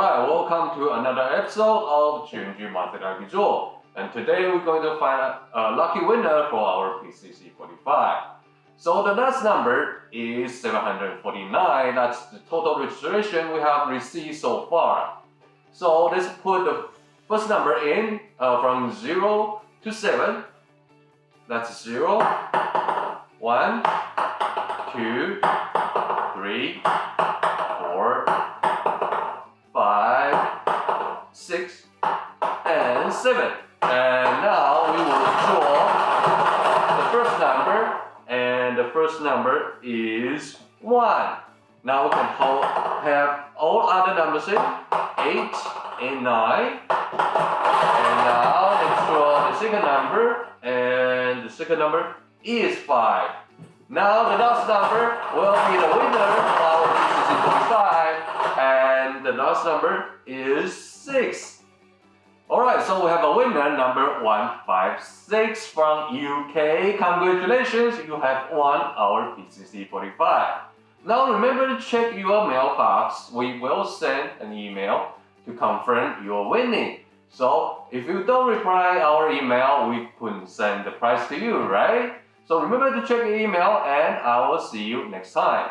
Alright, welcome to another episode of Junju Joe. And today we're going to find a lucky winner for our PCC 45. So the last number is 749. That's the total registration we have received so far. So let's put the first number in uh, from 0 to 7. That's 0, 1, 2, 3, 7. And now we will draw the first number, and the first number is 1. Now we can hold, have all other numbers in 8 and 9. And now let's draw the second number, and the second number is 5. Now the last number will be the winner of our PCC 45, and the last number is 6. Alright, so we have a winner number 156 from UK. Congratulations, you have won our PCC 45. Now remember to check your mailbox. We will send an email to confirm your winning. So if you don't reply our email, we couldn't send the prize to you, right? So remember to check your email and I will see you next time.